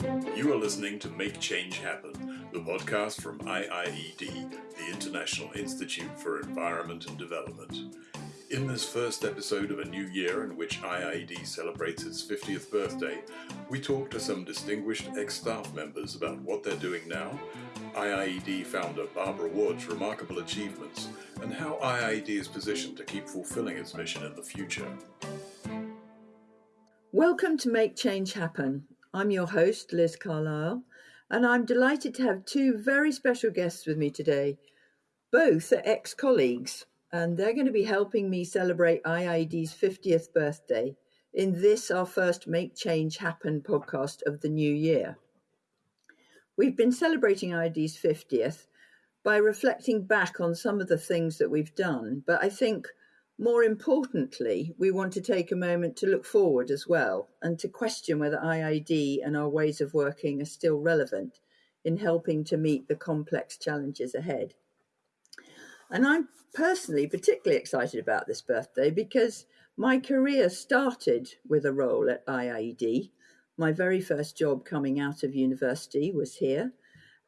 You are listening to Make Change Happen, the podcast from IIED, the International Institute for Environment and Development. In this first episode of a new year in which IIED celebrates its 50th birthday, we talk to some distinguished ex staff members about what they're doing now, IIED founder Barbara Ward's remarkable achievements, and how IIED is positioned to keep fulfilling its mission in the future. Welcome to Make Change Happen. I'm your host, Liz Carlisle, and I'm delighted to have two very special guests with me today. Both are ex colleagues and they're going to be helping me celebrate IIED's 50th birthday in this, our first Make Change Happen podcast of the new year. We've been celebrating IIED's 50th by reflecting back on some of the things that we've done, but I think more importantly, we want to take a moment to look forward as well and to question whether IIED and our ways of working are still relevant in helping to meet the complex challenges ahead. And I'm personally particularly excited about this birthday because my career started with a role at IIED. My very first job coming out of university was here.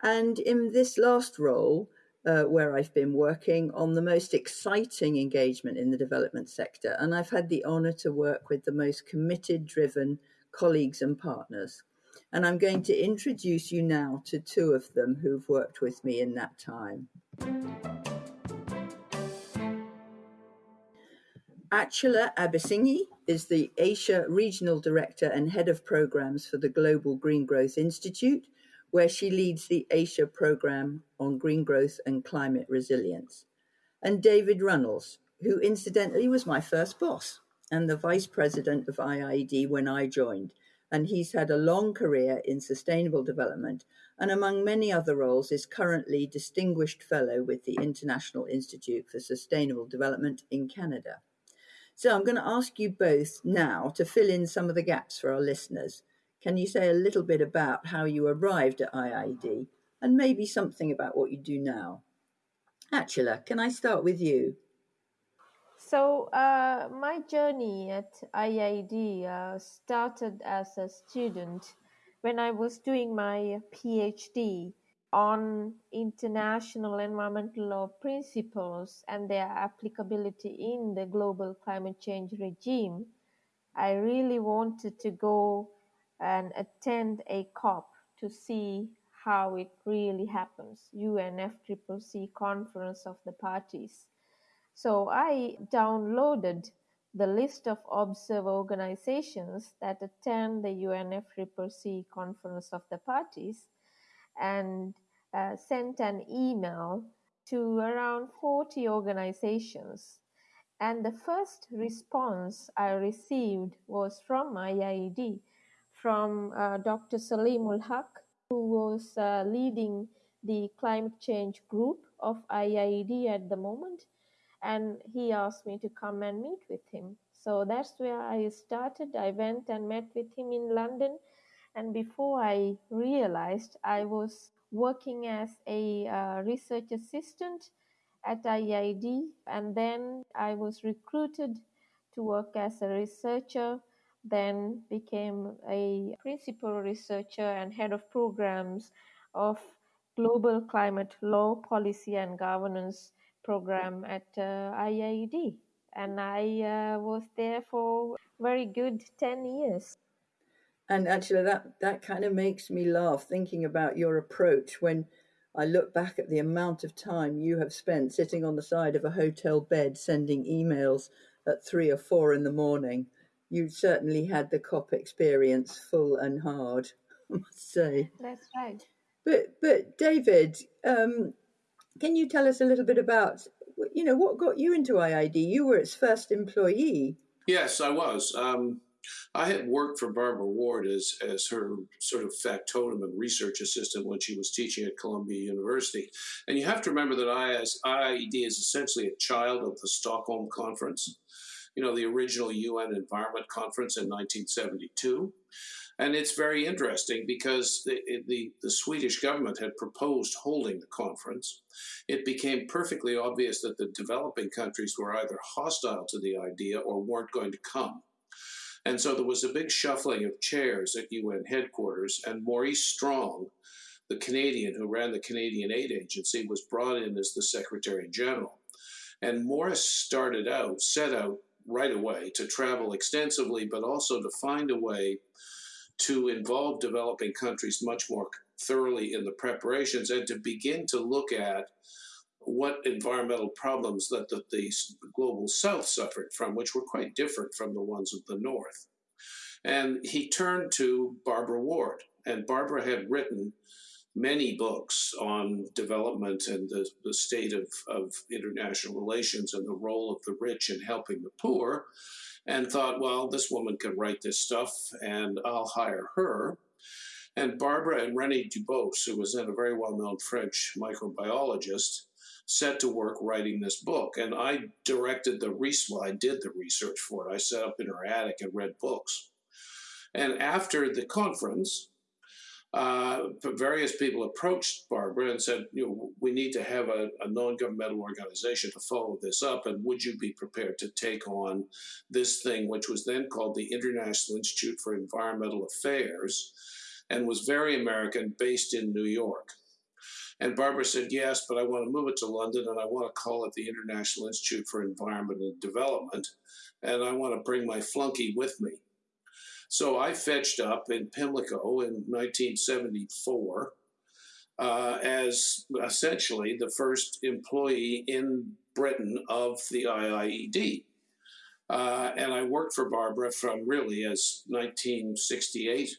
And in this last role, uh, where I've been working on the most exciting engagement in the development sector, and I've had the honour to work with the most committed, driven colleagues and partners. And I'm going to introduce you now to two of them who've worked with me in that time. Achala Abeysinghe is the Asia Regional Director and Head of Programs for the Global Green Growth Institute, where she leads the Asia Program on Green Growth and Climate Resilience. And David Runnalls, who incidentally was my first boss and the Vice President of IIED when I joined. And he's had a long career in sustainable development and, among many other roles, is currently Distinguished Fellow with the International Institute for Sustainable Development in Canada. So I'm going to ask you both now to fill in some of the gaps for our listeners. Can you say a little bit about how you arrived at IIED and maybe something about what you do now? Achala, can I start with you? So, uh, my journey at IIED uh, started as a student when I was doing my PhD on international environmental law principles and their applicability in the global climate change regime, I really wanted to go and attend a COP to see how it really happens, UNFCCC Conference of the Parties. So I downloaded the list of observer organizations that attend the UNFCCC Conference of the Parties and uh, sent an email to around 40 organizations. And the first response I received was from IIED, from uh, Dr. Saleemul Huq, who was uh, leading the climate change group of IIED at the moment. And he asked me to come and meet with him. So that's where I started. I went and met with him in London and before I realized, I was working as a uh, research assistant at IIED, and then I was recruited to work as a researcher, then became a principal researcher and head of programs of Global Climate Law Policy and Governance program at uh, IIED. And I uh, was there for very good 10 years and actually that that kind of makes me laugh thinking about your approach when I look back at the amount of time you have spent sitting on the side of a hotel bed sending emails at three or four in the morning. You certainly had the COP experience full and hard, I must say. That's right. But but David, um, can you tell us a little bit about you know what got you into IIED? You were its first employee. Yes, I was. Um, I had worked for Barbara Ward as, as her sort of factotum and research assistant when she was teaching at Columbia University. And you have to remember that IIED is essentially a child of the Stockholm Conference, you know, the original UN Environment Conference in 1972. And it's very interesting because the, the, the, Swedish government had proposed holding the conference. It became perfectly obvious that the developing countries were either hostile to the idea or weren't going to come. And so there was a big shuffling of chairs at UN headquarters, and Maurice Strong, the Canadian who ran the Canadian Aid Agency, was brought in as the Secretary General. And Maurice started out, set out right away to travel extensively, but also to find a way to involve developing countries much more thoroughly in the preparations and to begin to look at what environmental problems that the, the global south suffered from, which were quite different from the ones of the north. And he turned to Barbara Ward, and Barbara had written many books on development and the, the state of, of international relations and the role of the rich in helping the poor, and thought, well, this woman can write this stuff, and I'll hire her. And Barbara and René Dubos, who was then a very well known French microbiologist, set to work writing this book. And I directed the research, well, I did the research for it. I sat up in her attic and read books. And after the conference, uh, various people approached Barbara and said, you know, we need to have a, a non-governmental organization to follow this up, and would you be prepared to take on this thing, which was then called the International Institute for Environmental Affairs, and was very American, based in New York. And Barbara said, yes, but I want to move it to London and I want to call it the International Institute for Environment and Development. And I want to bring my flunky with me. So I fetched up in Pimlico in 1974 uh, as essentially the first employee in Britain of the IIED. Uh, and I worked for Barbara from really as 1968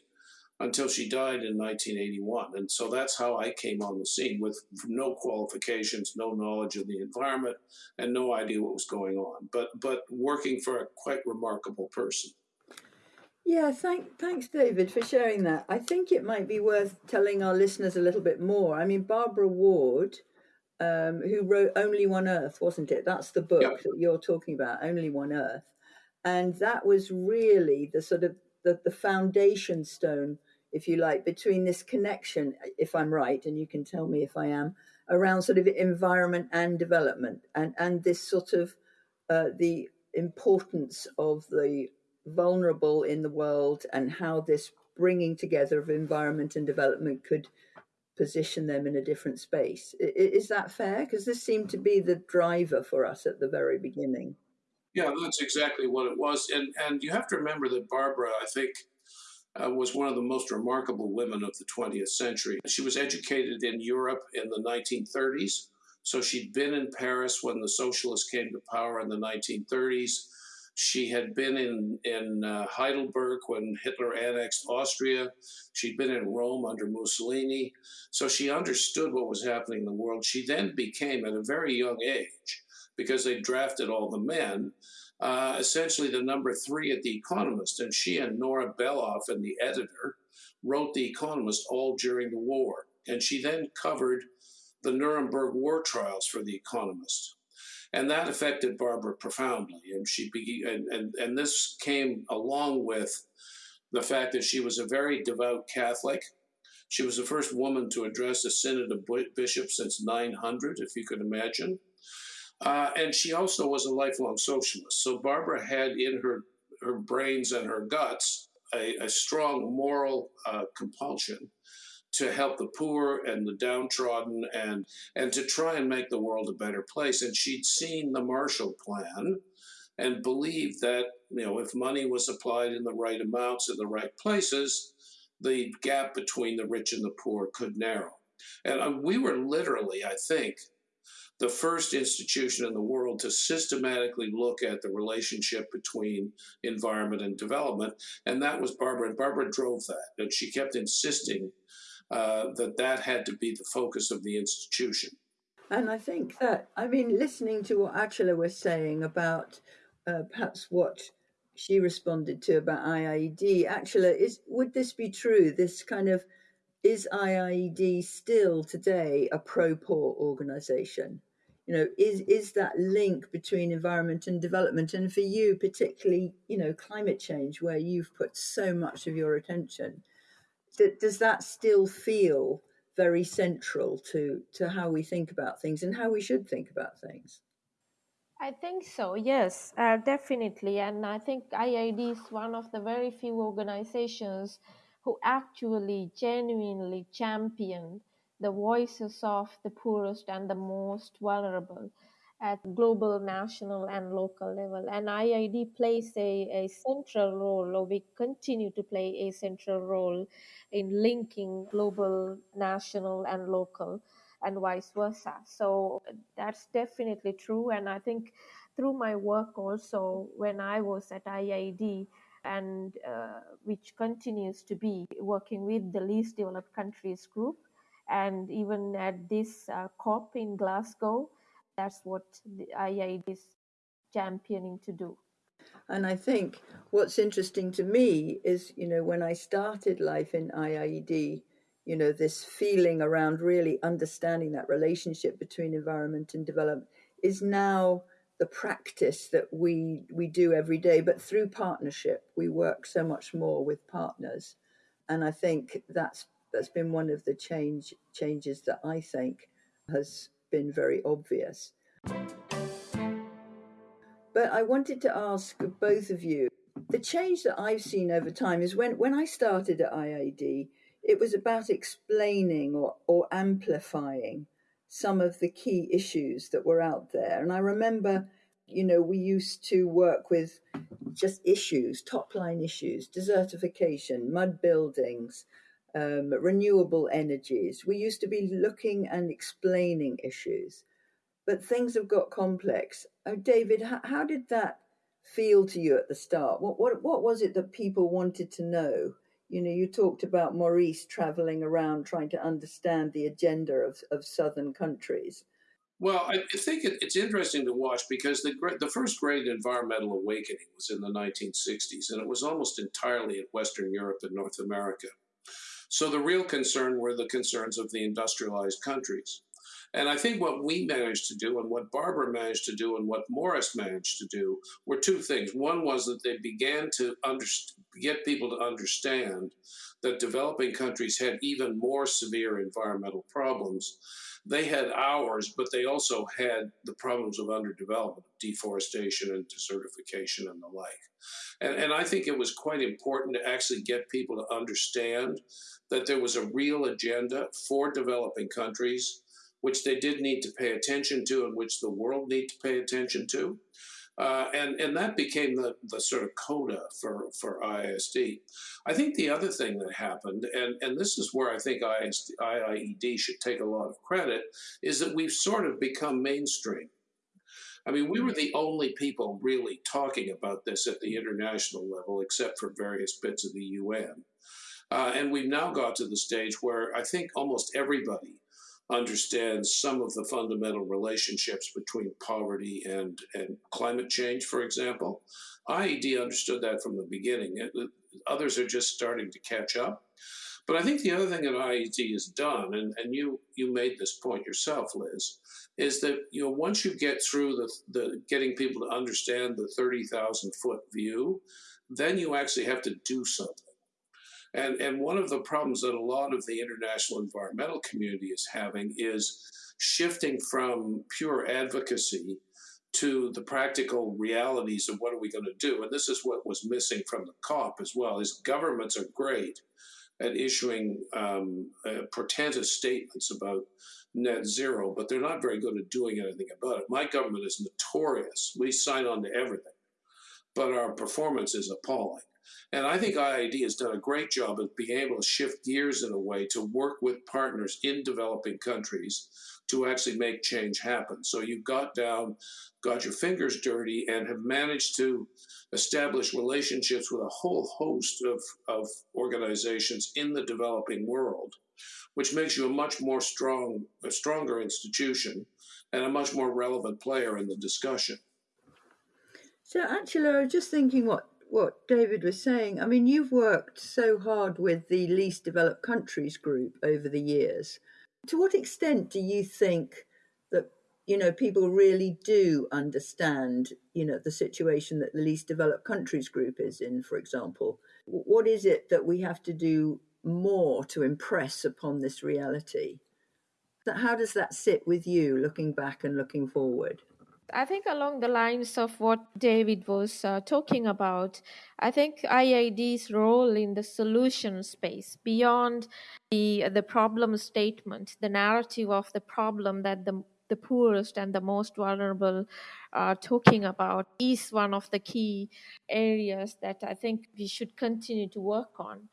until she died in 1981. And so that's how I came on the scene with no qualifications, no knowledge of the environment, and no idea what was going on, but, but working for a quite remarkable person. Yeah, thank, thanks, David, for sharing that. I think it might be worth telling our listeners a little bit more. I mean, Barbara Ward, um, who wrote Only One Earth, wasn't it? That's the book that you're talking about, Only One Earth. And that was really the sort of the, the foundation stone if you like, between this connection, if I'm right, and you can tell me if I am, around sort of environment and development, and and this sort of uh, the importance of the vulnerable in the world, and how this bringing together of environment and development could position them in a different space. Is that fair? Because this seemed to be the driver for us at the very beginning. Yeah, that's exactly what it was, and and you have to remember that Barbara, I think uh, was one of the most remarkable women of the 20th century. She was educated in Europe in the 1930s, so she'd been in Paris when the socialists came to power in the 1930s. She had been in, in uh, Heidelberg when Hitler annexed Austria. She'd been in Rome under Mussolini. So she understood what was happening in the world. She then became, at a very young age, because they drafted all the men, uh, essentially the number three at The Economist. And she and Nora Beloff and the editor wrote The Economist all during the war. And she then covered the Nuremberg war trials for The Economist. And that affected Barbara profoundly. And she began, and, and, and this came along with the fact that she was a very devout Catholic. She was the first woman to address a synod of bishops since 900, if you could imagine. Uh, and she also was a lifelong socialist. So Barbara had in her, her brains and her guts a, a strong moral uh, compulsion to help the poor and the downtrodden and, and to try and make the world a better place. And she'd seen the Marshall Plan and believed that you know if money was applied in the right amounts in the right places, the gap between the rich and the poor could narrow. And uh, we were literally, I think, the first institution in the world to systematically look at the relationship between environment and development. And that was Barbara. And Barbara drove that. And she kept insisting uh, that that had to be the focus of the institution. And I think that, I mean, listening to what Achala was saying about uh, perhaps what she responded to about IIED, Achala, is would this be true? This kind of is IIED still today a pro poor organization? you know is is that link between environment and development and for you particularly you know climate change where you've put so much of your attention does that still feel very central to to how we think about things and how we should think about things I think so, yes, uh, definitely. And I think IIED is one of the very few organizations who actually genuinely champion the voices of the poorest and the most vulnerable at global, national, and local level. And IID plays a, a central role, or we continue to play a central role in linking global, national, and local and vice versa. So that's definitely true. And I think through my work also, when I was at IID, and uh, which continues to be working with the least developed countries group, and even at this uh, COP in Glasgow, that's what the IIED is championing to do. And I think what's interesting to me is, you know, when I started life in IIED, you know, this feeling around really understanding that relationship between environment and development is now the practice that we we do every day but through partnership we work so much more with partners and i think that's that's been one of the change changes that i think has been very obvious but i wanted to ask both of you the change that i've seen over time is when when i started at IAD, it was about explaining or, or amplifying some of the key issues that were out there. And I remember, you know, we used to work with just issues, top line issues, desertification, mud buildings, um, renewable energies. We used to be looking and explaining issues, but things have got complex. Oh, David, how, how did that feel to you at the start? What, what, what was it that people wanted to know? you know, you talked about Maurice traveling around trying to understand the agenda of, of southern countries. Well, I think it's interesting to watch because the the first great environmental awakening was in the 1960s, and it was almost entirely in Western Europe and North America. So the real concern were the concerns of the industrialized countries. And I think what we managed to do, and what Barbara managed to do, and what Maurice managed to do were two things. One was that they began to get people to understand that developing countries had even more severe environmental problems. They had ours, but they also had the problems of underdevelopment, deforestation and desertification and the like. And, and I think it was quite important to actually get people to understand that there was a real agenda for developing countries which they did need to pay attention to and which the world need to pay attention to. Uh, and, and that became the, the sort of coda for, for IISD. I think the other thing that happened, and, and this is where I think ISD, IIED should take a lot of credit, is that we've sort of become mainstream. I mean, we were the only people really talking about this at the international level, except for various bits of the UN. Uh, and we've now got to the stage where I think almost everybody understands some of the fundamental relationships between poverty and, and climate change, for example. IED understood that from the beginning. It, others are just starting to catch up. But I think the other thing that IED has done, and, and you you made this point yourself, Liz, is that you know once you get through the, the getting people to understand the 30,000 foot view, then you actually have to do something. And, and one of the problems that a lot of the international environmental community is having is shifting from pure advocacy to the practical realities of what are we going to do. And this is what was missing from the COP as well, is governments are great at issuing um, uh, portentous statements about net zero, but they're not very good at doing anything about it. My government is notorious. We sign on to everything, but our performance is appalling. And I think IIED has done a great job of being able to shift gears in a way to work with partners in developing countries to actually make change happen. So you've got down, got your fingers dirty, and have managed to establish relationships with a whole host of, of organizations in the developing world, which makes you a much more strong, a stronger institution and a much more relevant player in the discussion. So actually, I was just thinking what what David was saying. I mean, you've worked so hard with the least developed countries group over the years. To what extent do you think that you know people really do understand you know the situation that the least developed countries group is in, for example? What is it that we have to do more to impress upon this reality? How does that sit with you, looking back and looking forward? I think along the lines of what David was uh, talking about, I think IIED's role in the solution space beyond the the problem statement, the narrative of the problem that the the poorest and the most vulnerable are talking about is one of the key areas that I think we should continue to work on.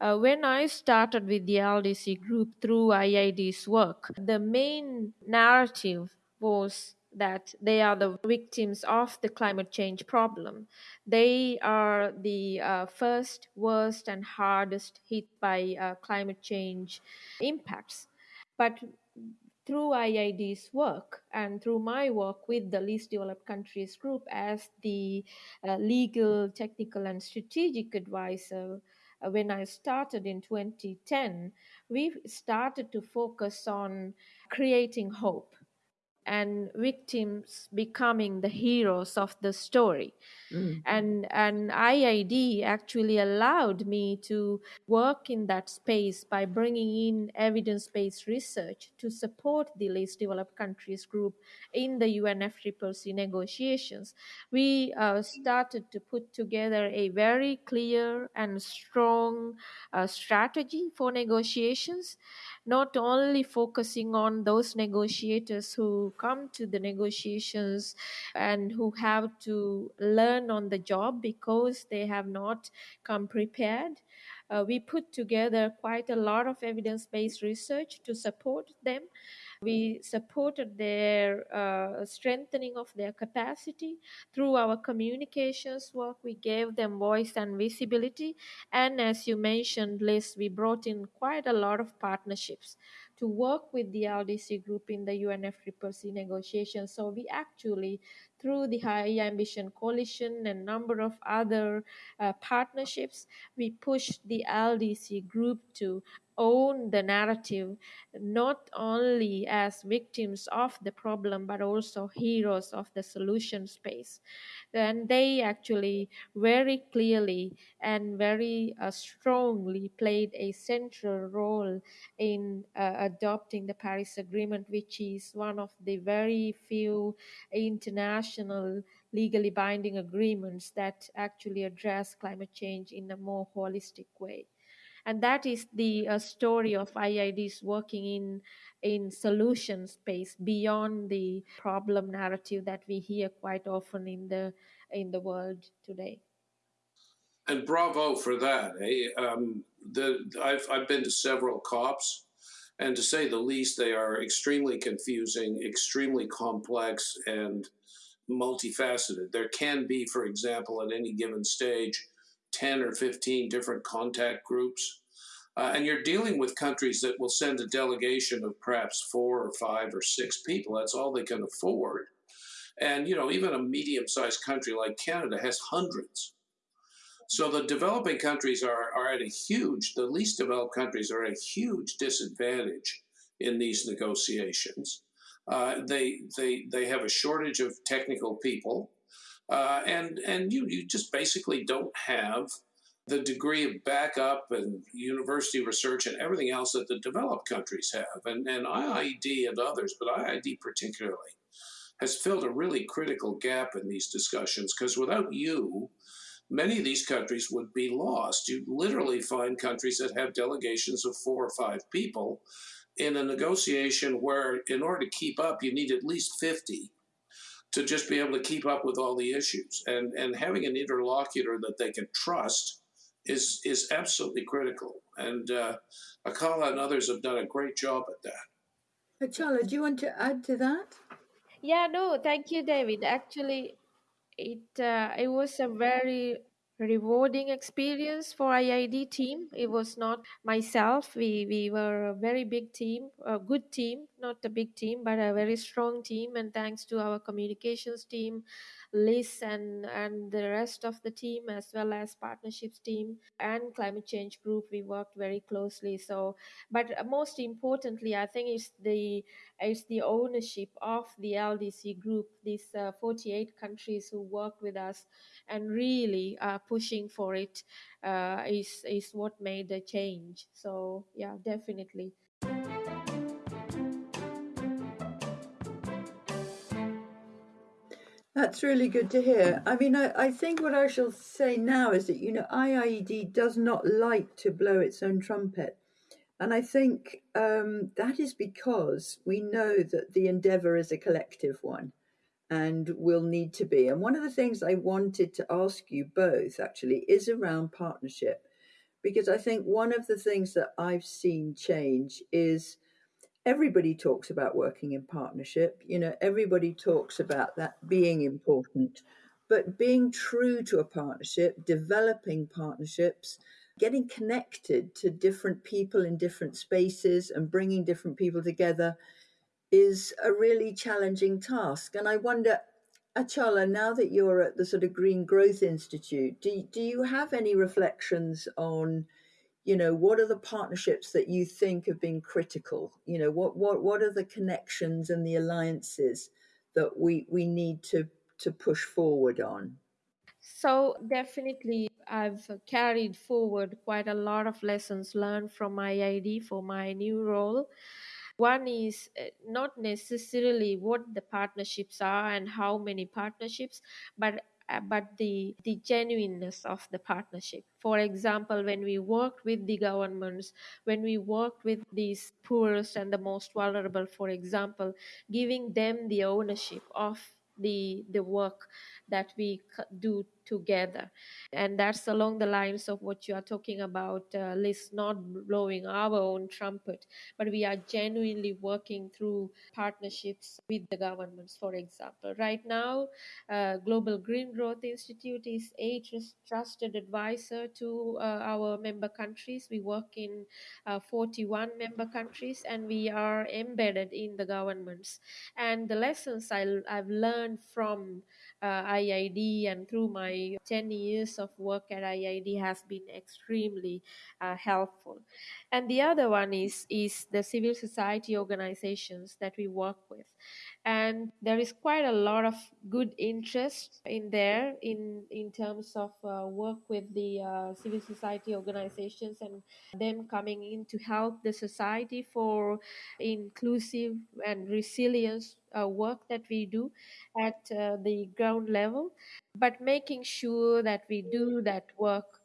Uh, when I started with the LDC group through IIED's work, the main narrative was that they are the victims of the climate change problem. They are the uh, first, worst, and hardest hit by uh, climate change impacts. But through IID's work and through my work with the least developed countries group as the uh, legal, technical, and strategic advisor, uh, when I started in 2010, we started to focus on creating hope and victims becoming the heroes of the story. Mm. And, and IIED actually allowed me to work in that space by bringing in evidence based research to support the least developed countries group in the UNFCCC negotiations. We uh, started to put together a very clear and strong uh, strategy for negotiations not only focusing on those negotiators who come to the negotiations and who have to learn on the job because they have not come prepared. Uh, we put together quite a lot of evidence based research to support them we supported their uh, strengthening of their capacity through our communications work. We gave them voice and visibility. And as you mentioned, Liz, we brought in quite a lot of partnerships to work with the LDC group in the UNFCCC negotiations. So we actually, through the High Ambition Coalition and number of other uh, partnerships, we pushed the LDC group to own the narrative not only as victims of the problem but also heroes of the solution space. And they actually very clearly and very uh, strongly played a central role in uh, adopting the paris agreement which is one of the very few international legally binding agreements that actually address climate change in a more holistic way and that is the uh, story of IIDs working in in solution space beyond the problem narrative that we hear quite often in the in the world today. And bravo for that. Eh? Um, the, I've, I've been to several COPs, and to say the least, they are extremely confusing, extremely complex, and multifaceted. There can be, for example, at any given stage, 10 or 15 different contact groups. Uh, and you're dealing with countries that will send a delegation of perhaps four or five or six people. That's all they can afford. And, you know, even a medium sized country like Canada has hundreds. So the developing countries are, are at a huge, the least developed countries are at a huge disadvantage in these negotiations. Uh, they, they, they have a shortage of technical people. Uh, and and you, you just basically don't have the degree of backup and university research and everything else that the developed countries have. And, and IIED and others, but IIED particularly, has filled a really critical gap in these discussions because without you, many of these countries would be lost. You'd literally find countries that have delegations of four or five people in a negotiation where, in order to keep up, you need at least 50 to just be able to keep up with all the issues. And, and having an interlocutor that they can trust is, is absolutely critical. And uh, Achala and others have done a great job at that. Achala, do you want to add to that? Yeah, no, thank you, David. Actually, it uh, it was a very rewarding experience for IID team. It was not myself. We we were a very big team, a good team, not a big team, but a very strong team. And thanks to our communications team, Liz and, and the rest of the team, as well as partnerships team and climate change group, we worked very closely. So, but most importantly, I think it's the it's the ownership of the LDC group, these uh, 48 countries who work with us and really uh, pushing for it uh, is is what made the change. So yeah, definitely. That's really good to hear. I mean, I, I think what I shall say now is that, you know, IIED does not like to blow its own trumpet. And I think um, that is because we know that the endeavor is a collective one and will need to be. And one of the things I wanted to ask you both actually is around partnership, because I think one of the things that I've seen change is everybody talks about working in partnership. You know, everybody talks about that being important, but being true to a partnership, developing partnerships, getting connected to different people in different spaces and bringing different people together is a really challenging task. And I wonder, Achala, now that you're at the sort of Green Growth Institute, do, do you have any reflections on you know what are the partnerships that you think have been critical? You know what what what are the connections and the alliances that we we need to to push forward on? So definitely i've carried forward quite a lot of lessons learned from IIED for my new role. One is uh, not necessarily what the partnerships are and how many partnerships but Uh, but the the genuineness of the partnership. For example when we work with the governments when we work with these poorest and the most vulnerable for example giving them the ownership of the the work that we do together. And that's along the lines of what you are talking about uh, Liz not blowing our own trumpet but we are genuinely working through partnerships with the governments for example. Right now uh, global green growth institute is a trusted advisor to uh, our member countries. We work in uh, 41 member countries and we are embedded in the governments. And the lessons I, i've learned from uh, IIED and through my 10 years of work at IID has been extremely uh, helpful. And the other one is, is the civil society organizations that we work with and there is quite a lot of good interest in there in in terms of uh, work with the uh, civil society organizations and them coming in to help the society for inclusive and resilience uh, work that we do at uh, the ground level. But making sure that we do that work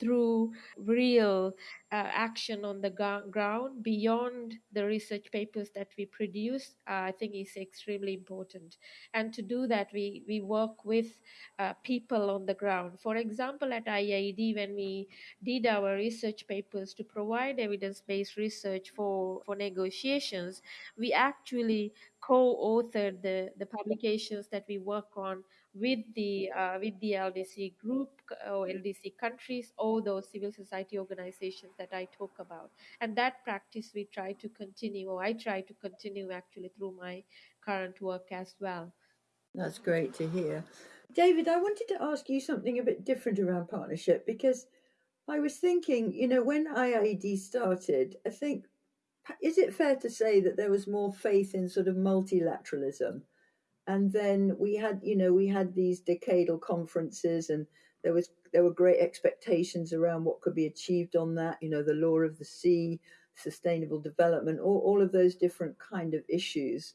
through real uh, action on the ground beyond the research papers that we produce, uh, I think is extremely important. And to do that, we, we work with uh, people on the ground. For example, at IIED, when we did our research papers to provide evidence-based research for, for negotiations, we actually co-authored the, the publications that we work on with the uh, with the LDC group or LDC countries or those civil society organizations that I talk about. And that practice we try to continue, or I try to continue actually through my current work as well. That's great to hear. David, I wanted to ask you something a bit different around partnership because I was thinking, you know, when IIED started, I think, is it fair to say that there was more faith in sort of multilateralism? And then we had you know we had these decadal conferences and there was there were great expectations around what could be achieved on that you know the law of the sea sustainable development all, all of those different kind of issues.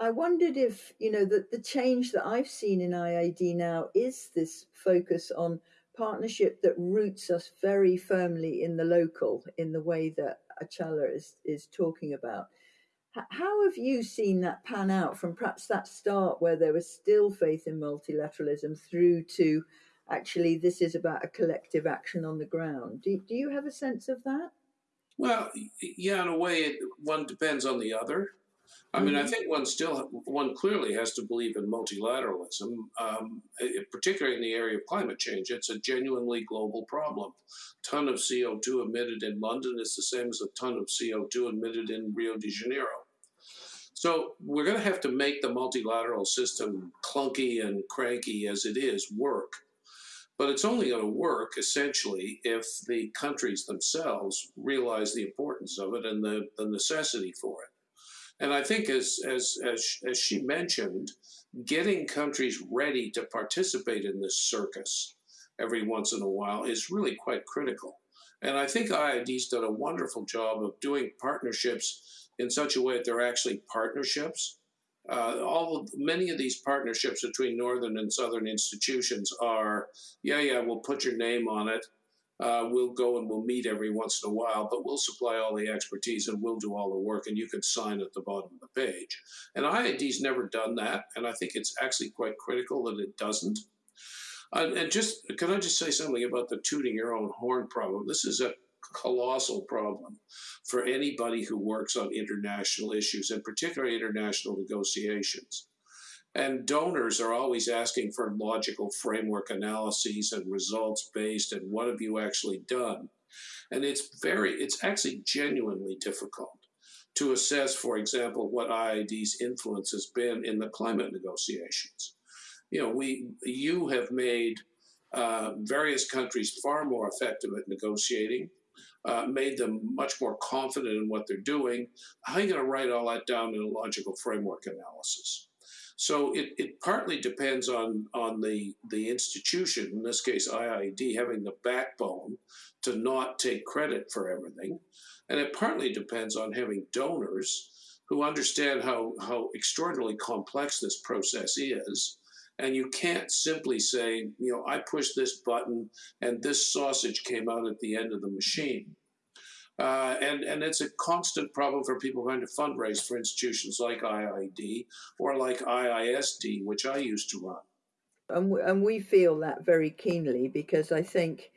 I wondered if you know that the change that i've seen in IIED now is this focus on partnership that roots us very firmly in the local in the way that achala is is talking about how have you seen that pan out from perhaps that start where there was still faith in multilateralism through to actually this is about a collective action on the ground? Do, do you have a sense of that? Well, yeah, in a way, it, one depends on the other. I mean, I mm-hmm. think one still, one clearly has to believe in multilateralism, um, particularly in the area of climate change. It's a genuinely global problem. A ton of CO2 emitted in London is the same as a ton of CO2 emitted in Rio de Janeiro. So we're going to have to make the multilateral system clunky and cranky as it is work. But it's only going to work essentially if the countries themselves realize the importance of it and the, the necessity for it. And I think, as, as, as, as she mentioned, getting countries ready to participate in this circus every once in a while is really quite critical. And I think IIED's done a wonderful job of doing partnerships in such a way that they're actually partnerships uh, all many of these partnerships between northern and southern institutions are, yeah, yeah, we'll put your name on it. Uh, we'll go and we'll meet every once in a while, but we'll supply all the expertise and we'll do all the work, and you can sign at the bottom of the page. And IIED's never done that, and I think it's actually quite critical that it doesn't. Uh, and just can I just say something about the tooting your own horn problem? This is a colossal problem for anybody who works on international issues, and particularly international negotiations. And donors are always asking for logical framework analyses and results based, and what have you actually done? And it's very, it's actually genuinely difficult to assess, for example, what IID's influence has been in the climate negotiations. You know, we, you have made uh, various countries far more effective at negotiating uh, made them much more confident in what they're doing. How are you going to write all that down in a logical framework analysis? So it, it partly depends on, on the, the institution, in this case IIED, having the backbone to not take credit for everything. And it partly depends on having donors who understand how, how extraordinarily complex this process is and you can't simply say, you know, I pushed this button and this sausage came out at the end of the machine. Uh, and, and it's a constant problem for people trying to fundraise for institutions like IIED or like IISD, which I used to run. And we, and we feel that very keenly because I think,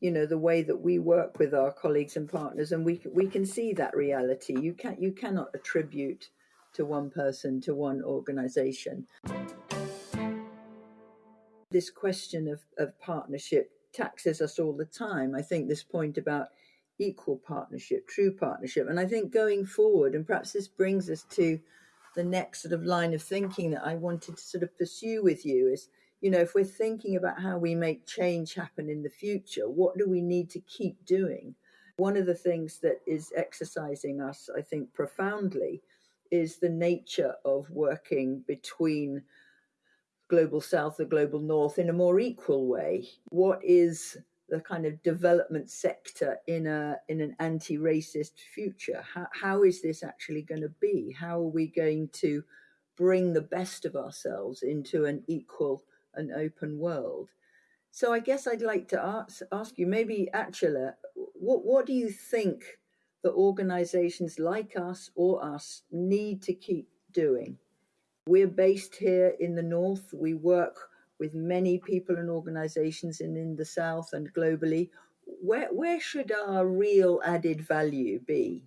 you know, the way that we work with our colleagues and partners, and we we can see that reality. You can't you cannot attribute to one person to one organization this question of, of partnership taxes us all the time. I think this point about equal partnership, true partnership. And I think going forward, and perhaps this brings us to the next sort of line of thinking that I wanted to sort of pursue with you is, you know, if we're thinking about how we make change happen in the future, what do we need to keep doing? One of the things that is exercising us, I think, profoundly is the nature of working between global south or global north in a more equal way? What is the kind of development sector in a in an anti-racist future? How, how is this actually going to be? How are we going to bring the best of ourselves into an equal and open world? So I guess I'd like to ask, ask you, maybe Achala, what what do you think that organizations like us or us need to keep doing? We're based here in the north. We work with many people and organizations in, in the south and globally. Where, where should our real added value be?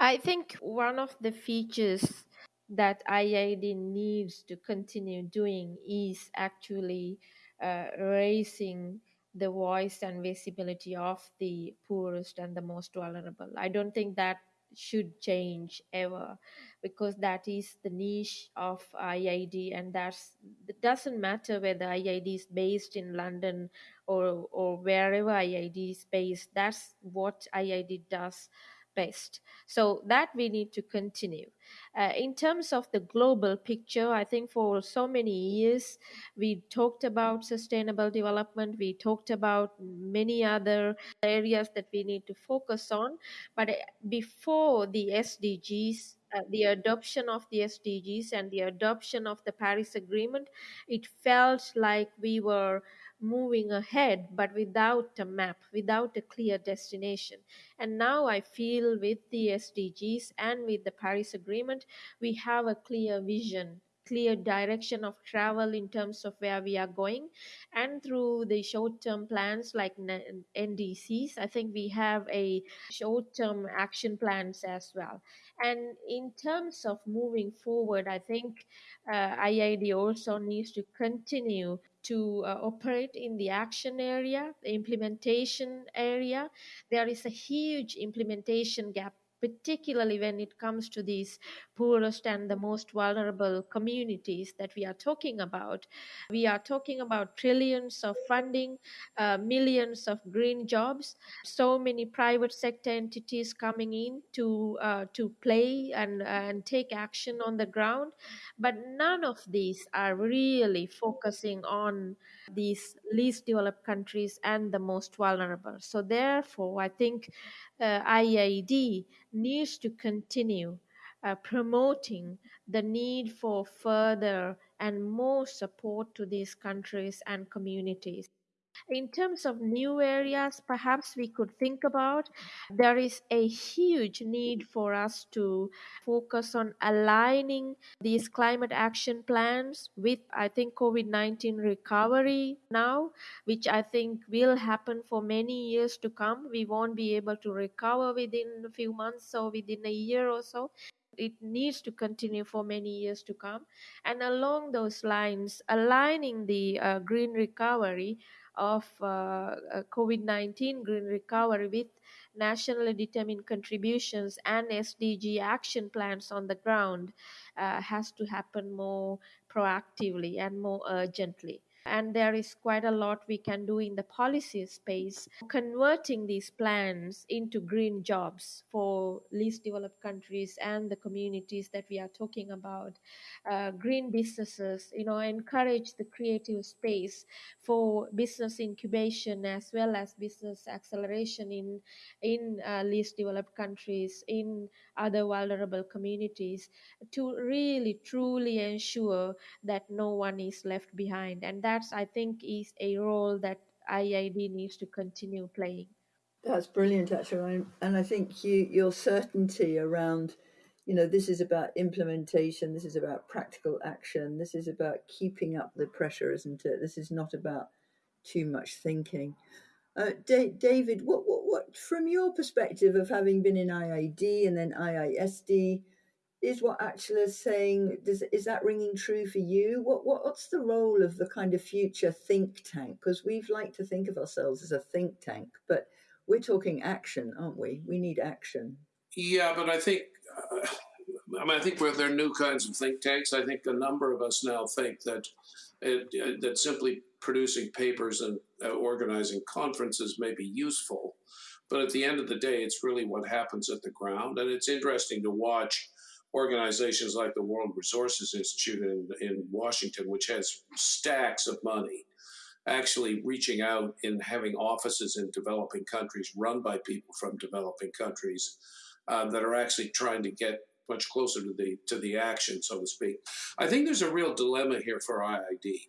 I think one of the features that IIED needs to continue doing is actually uh, raising the voice and visibility of the poorest and the most vulnerable. I don't think that should change ever because that is the niche of IID and that's it doesn't matter whether IID is based in London or or wherever IID is based that's what IID does best. So that we need to continue. Uh, in terms of the global picture i think for so many years we talked about sustainable development we talked about many other areas that we need to focus on. But uh, before the sdgs uh, the adoption of the SDGs and the adoption of the Paris Agreement, it felt like we were moving ahead, but without a map, without a clear destination. And now I feel with the SDGs and with the Paris Agreement, we have a clear vision clear direction of travel in terms of where we are going and through the short term plans like ndcs i think we have a short term action plans as well and in terms of moving forward i think uh, IIED also needs to continue to uh, operate in the action area, the implementation area. There is a huge implementation gap particularly when it comes to these poorest and the most vulnerable communities that we are talking about. We are talking about trillions of funding, uh, millions of green jobs, so many private sector entities coming in to uh, to play and and take action on the ground, but none of these are really focusing on these least developed countries and the most vulnerable. So therefore, I think uh, IIED needs to continue uh, promoting the need for further and more support to these countries and communities. In terms of new areas, perhaps we could think about, there is a huge need for us to focus on aligning these climate action plans with, I think, COVID 19 recovery now, which I think will happen for many years to come. We won't be able to recover within a few months or within a year or so it needs to continue for many years to come. And along those lines, aligning the uh, green recovery of uh, uh COVID 19 green recovery with nationally determined contributions and SDG action plans on the ground uh, has to happen more proactively and more urgently and there is quite a lot we can do in the policy space converting these plans into green jobs for least developed countries and the communities that we are talking about. Uh, green businesses you know encourage the creative space for business incubation as well as business acceleration in in uh, least developed countries in other vulnerable communities to really truly ensure that no one is left behind. And that's i think is a role that IIED needs to continue playing. That's brilliant actually and i think you your certainty around you know this is about implementation this is about practical action this is about keeping up the pressure isn't it? This is not about too much thinking. Uh, David, what, what, what, from your perspective of having been in IIED and then IISD, is what Achala is saying? Does, is that ringing true for you? What, what, what's the role of the kind of future think tank? Because we've liked to think of ourselves as a think tank, but we're talking action, aren't we? We need action. Yeah, but I think. Uh, I mean, I think there are new kinds of think tanks. I think a number of us now think that it, uh, that simply producing papers and uh, organizing conferences may be useful, but at the end of the day, it's really what happens at the ground. And it's interesting to watch organizations like the World Resources Institute in, in Washington, which has stacks of money, actually reaching out and having offices in developing countries run by people from developing countries uh, that are actually trying to get much closer to the to the action, so to speak. I think there's a real dilemma here for IIED.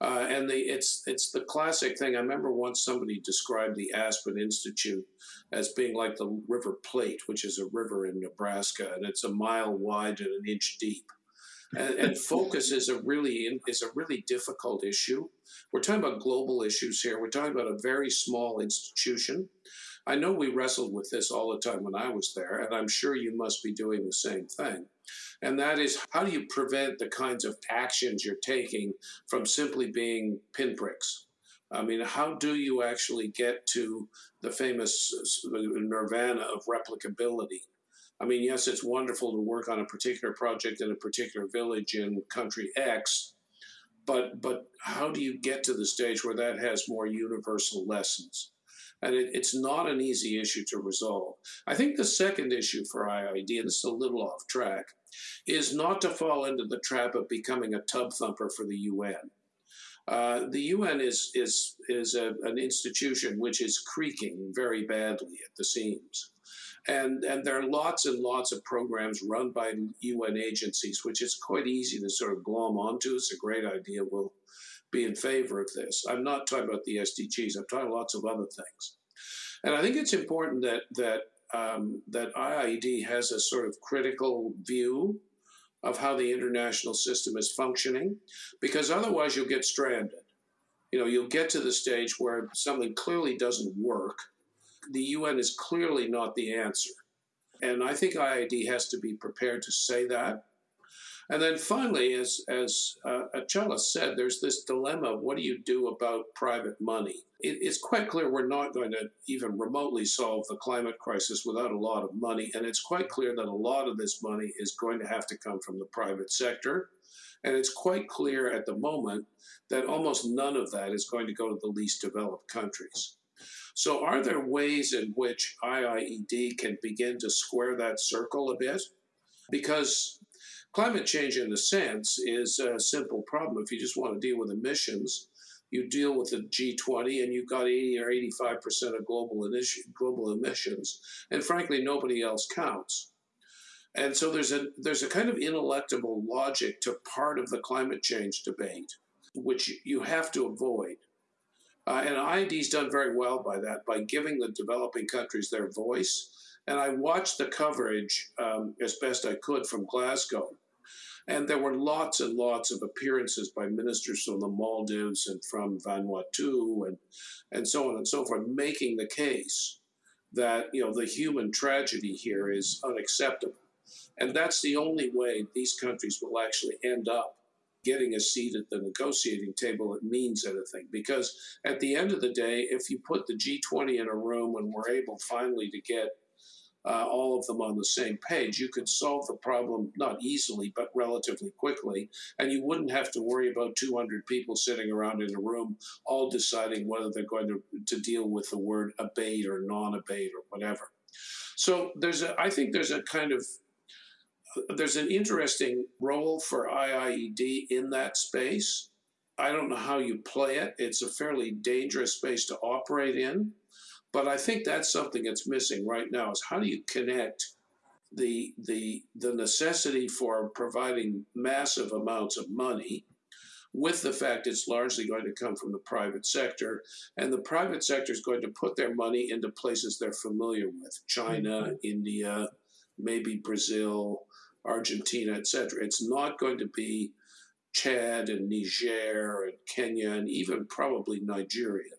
Uh, and the, it's it's the classic thing. I remember once somebody described the Aspen Institute as being like the River Platte, which is a river in Nebraska, and it's a mile wide and an inch deep. And, and focus is a really is a really difficult issue. We're talking about global issues here. We're talking about a very small institution. I know we wrestled with this all the time when I was there, and I'm sure you must be doing the same thing. And that is how do you prevent the kinds of actions you're taking from simply being pinpricks? I mean, how do you actually get to the famous nirvana of replicability? I mean, yes, it's wonderful to work on a particular project in a particular village in country X, but but how do you get to the stage where that has more universal lessons? And it, it's not an easy issue to resolve. I think the second issue for IIED, and is a little off track, is not to fall into the trap of becoming a tub thumper for the UN. Uh, the UN is is is a, an institution which is creaking very badly at the seams, and and there are lots and lots of programs run by UN agencies, which is quite easy to sort of glom onto. It's a great idea. We'll be in favor of this. I'm not talking about the SDGs. I'm talking lots of other things. And I think it's important that that um, that IIED has a sort of critical view of how the international system is functioning, because otherwise you'll get stranded. You know, you'll get to the stage where something clearly doesn't work. The UN is clearly not the answer. And I think IIED has to be prepared to say that and then finally, as, as uh, said, there's this dilemma what do you do about private money? It, it's quite clear we're not going to even remotely solve the climate crisis without a lot of money. And it's quite clear that a lot of this money is going to have to come from the private sector. And it's quite clear at the moment that almost none of that is going to go to the least developed countries. So, are there ways in which IIED can begin to square that circle a bit? Because Climate change, in a sense, is a simple problem. If you just want to deal with emissions, you deal with the G20 and you've got 80 or 85% of global, global emissions. And frankly, nobody else counts. And so there's a there's a kind of ineluctable logic to part of the climate change debate, which you have to avoid. Uh, and IIED's done very well by that, by giving the developing countries their voice. And I watched the coverage um, as best I could from Glasgow. And there were lots and lots of appearances by ministers from the Maldives and from Vanuatu and, and so on and so forth, making the case that you know the human tragedy here is unacceptable. And that's the only way these countries will actually end up getting a seat at the negotiating table that means anything. Because at the end of the day, if you put the G20 in a room and we're able finally to get uh, all of them on the same page, you could solve the problem not easily, but relatively quickly. And you wouldn't have to worry about 200 people sitting around in a room all deciding whether they're going to, to deal with the word abate or non abate or whatever. So there's a, I think there's a kind of there's an interesting role for IIED in that space. I don't know how you play it. It's a fairly dangerous space to operate in, but I think that's something that's missing right now is how do you connect the the the necessity for providing massive amounts of money with the fact it's largely going to come from the private sector and the private sector is going to put their money into places they're familiar with China, mm-hmm. India, maybe Brazil, Argentina, etc. It's not going to be Chad and Niger and Kenya and even probably Nigeria.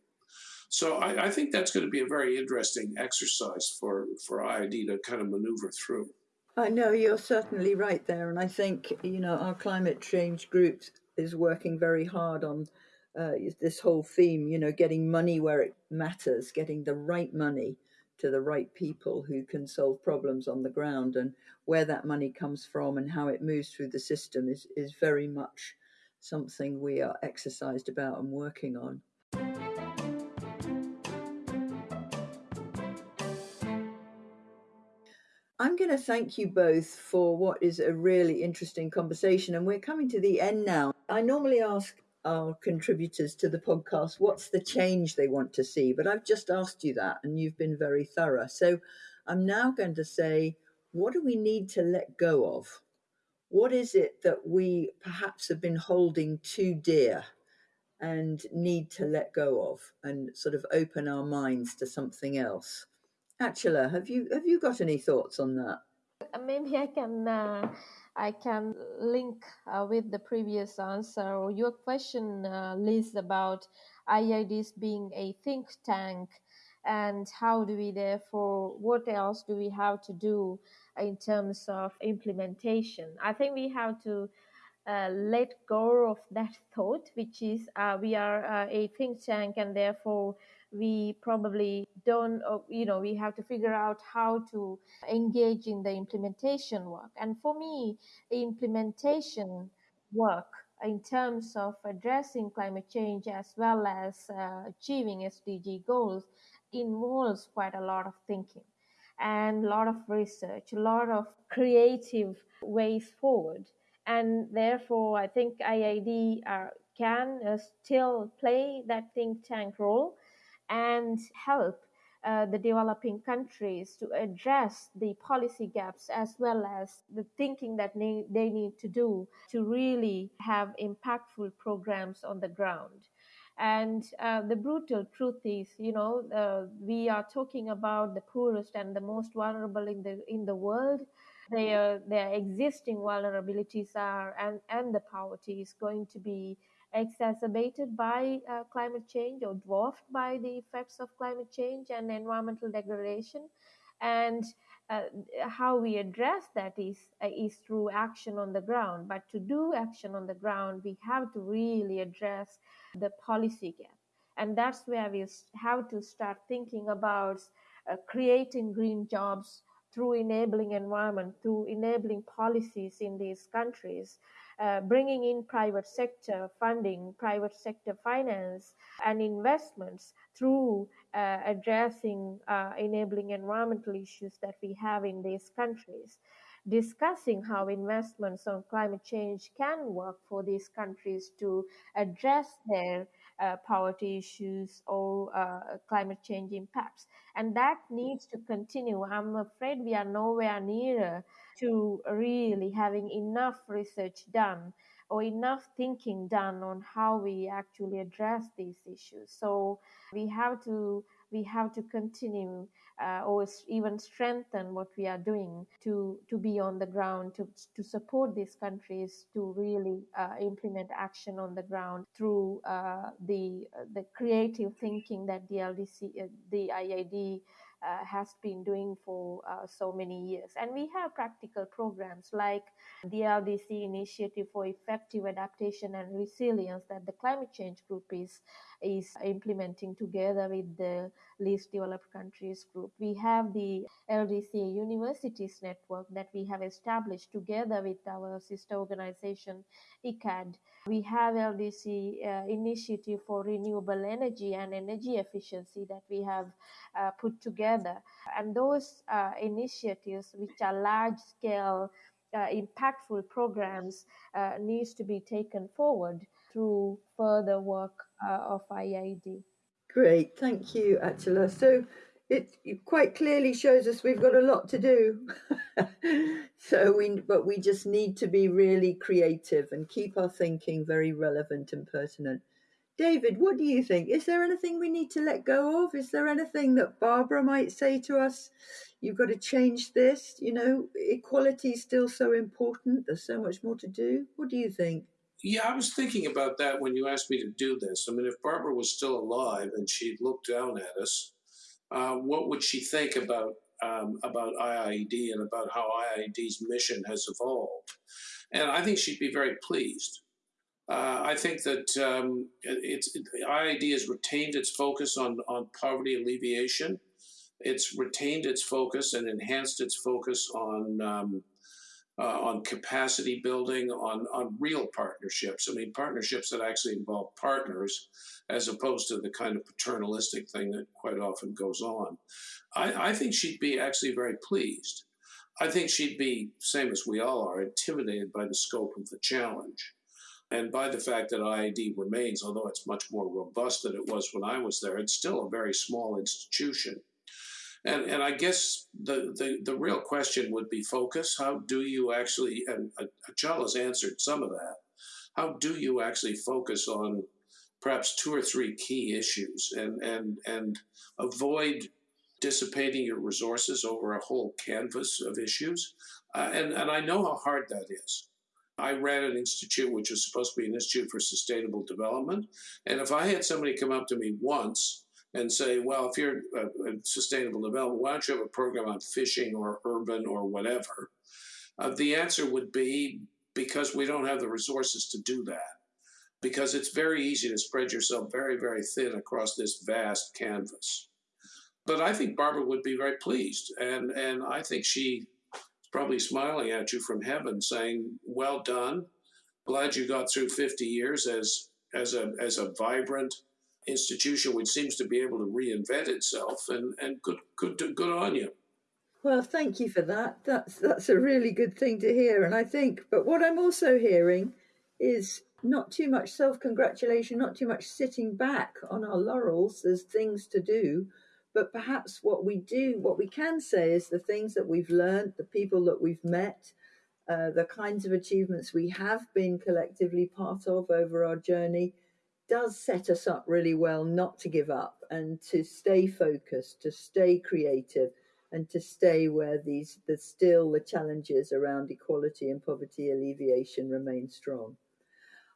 So I, I, think that's going to be a very interesting exercise for, for IIED to kind of maneuver through. I know you're certainly right there. And I think, you know, our climate change group is working very hard on uh, this whole theme, you know, getting money where it matters, getting the right money to the right people who can solve problems on the ground and where that money comes from and how it moves through the system is, is very much something we are exercised about and working on. I'm going to thank you both for what is a really interesting conversation. And we're coming to the end now. I normally ask our contributors to the podcast what's the change they want to see but i've just asked you that and you've been very thorough so i'm now going to say what do we need to let go of what is it that we perhaps have been holding too dear and need to let go of and sort of open our minds to something else Achala, have you have you got any thoughts on that maybe i can uh I can link uh, with the previous answer or your question, uh, Liz, about IIEDs being a think tank and how do we therefore, what else do we have to do in terms of implementation? I think we have to uh, let go of that thought, which is uh, we are uh, a think tank and therefore we probably don't uh, you know we have to figure out how to engage in the implementation work. And for me the implementation work in terms of addressing climate change as well as uh, achieving sdg goals involves quite a lot of thinking and a lot of research a lot of creative ways forward. And therefore i think IIED uh, can uh, still play that think tank role and help uh, the developing countries to address the policy gaps as well as the thinking that they, they need to do to really have impactful programs on the ground. And uh, the brutal truth is, you know, uh, we are talking about the poorest and the most vulnerable in the in the world. Their their existing vulnerabilities are and and the poverty is going to be exacerbated by uh, climate change or dwarfed by the effects of climate change and environmental degradation. And uh, how we address that is uh, is through action on the ground. But to do action on the ground, we have to really address the policy gap, and that's where we have to start thinking about uh, creating green jobs through enabling environment, through enabling policies in these countries, uh, bringing in private sector funding, private sector finance, and investments through uh, addressing uh, enabling environmental issues that we have in these countries. Discussing how investments on climate change can work for these countries to address their uh, poverty issues or uh, climate change impacts. And that needs to continue. I'm afraid we are nowhere nearer to really having enough research done or enough thinking done on how we actually address these issues. So we have to we have to continue uh, or even strengthen what we are doing to to be on the ground to to support these countries to really uh, implement action on the ground through uh, the the creative thinking that the LDC uh, the uh, has been doing for uh, so many years. And we have practical programs like the LDC Initiative for Effective Adaptation and Resilience that the Climate Change Group is, is implementing together with the least developed countries group. We have the LDC Universities Network that we have established together with our sister organization, ICCCAD. We have LDC uh, Initiative for Renewable Energy and Energy Efficiency that we have uh, put together. And those uh, initiatives, which are large scale, uh, impactful programs, uh, needs to be taken forward through further work uh, of IIED. Great, thank you, Achala. So it, it quite clearly shows us we've got a lot to do. so we, but we just need to be really creative and keep our thinking very relevant and pertinent. David, what do you think? Is there anything we need to let go of? Is there anything that Barbara might say to us? You've got to change this. You know, equality is still so important. There's so much more to do. What do you think? Yeah, I was thinking about that when you asked me to do this. I mean, if Barbara was still alive and she looked down at us, uh, what would she think about um, about IIED and about how IIED's mission has evolved? And I think she'd be very pleased. Uh, I think that um, it's it, IIED has retained its focus on on poverty alleviation. It's retained its focus and enhanced its focus on um, uh, on capacity building, on on real partnerships. I mean, partnerships that actually involve partners, as opposed to the kind of paternalistic thing that quite often goes on. I, I think she'd be actually very pleased. I think she'd be, same as we all are, intimidated by the scope of the challenge and by the fact that IIED remains, although it's much more robust than it was when I was there, it's still a very small institution. And, and I guess the, the, the real question would be focus. How do you actually, and Achala has answered some of that, how do you actually focus on perhaps two or three key issues and, and, and avoid dissipating your resources over a whole canvas of issues? Uh, and, and I know how hard that is. I ran an institute which was supposed to be an institute for sustainable development. And if I had somebody come up to me once and say, well, if you're a, a sustainable development, why don't you have a program on fishing or urban or whatever? Uh, the answer would be because we don't have the resources to do that. Because it's very easy to spread yourself very, very thin across this vast canvas. But I think Barbara would be very pleased. And, and I think she probably smiling at you from heaven, saying, "Well done. Glad you got through 50 years as as a as a vibrant institution which seems to be able to reinvent itself, and and good good good on you." Well, thank you for that. That's that's a really good thing to hear, and I think. But what I'm also hearing is not too much self congratulation, not too much sitting back on our laurels. There's things to do, but perhaps what we do, what we can say is the things that we've learned, the people that we've met, uh, the kinds of achievements we have been collectively part of over our journey does set us up really well not to give up and to stay focused, to stay creative, and to stay where these the still the challenges around equality and poverty alleviation remain strong.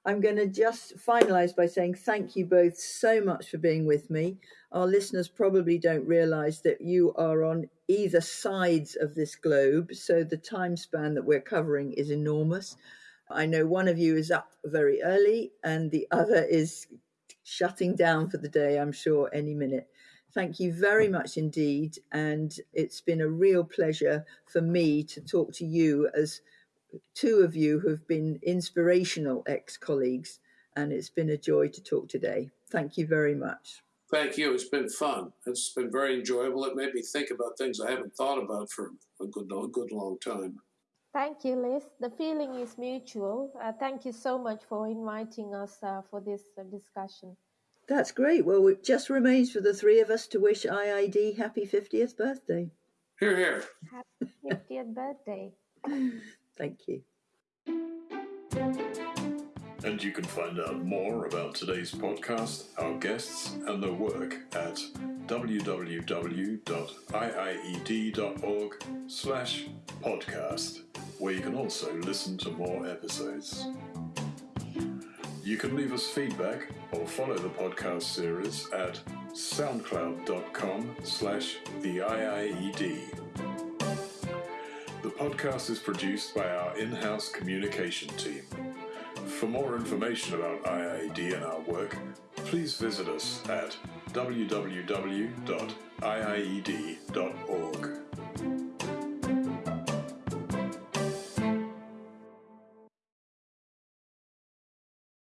I'm going to just finalize by saying thank you both so much for being with me. Our listeners probably don't realize that you are on either sides of this globe, so the time span that we're covering is enormous. I know one of you is up very early and the other is shutting down for the day, I'm sure, any minute. Thank you very much indeed. And it's been a real pleasure for me to talk to you as two of you who've been inspirational ex colleagues, and it's been a joy to talk today. Thank you very much. Thank you. It's been fun. It's been very enjoyable. It made me think about things I haven't thought about for a good, a good long time. Thank you, Liz. The feeling is mutual. Uh, thank you so much for inviting us uh, for this uh, discussion. That's great. Well, it just remains for the three of us to wish IIED happy 50th birthday. Here, here. Happy 50th birthday. Thank you. And you can find out more about today's podcast, our guests, and their work at www.iied.org slash podcast, where you can also listen to more episodes. You can leave us feedback or follow the podcast series at soundcloud.com slash the IIED. The podcast is produced by our in-house communication team. For more information about IIED and our work, please visit us at www.iied.org.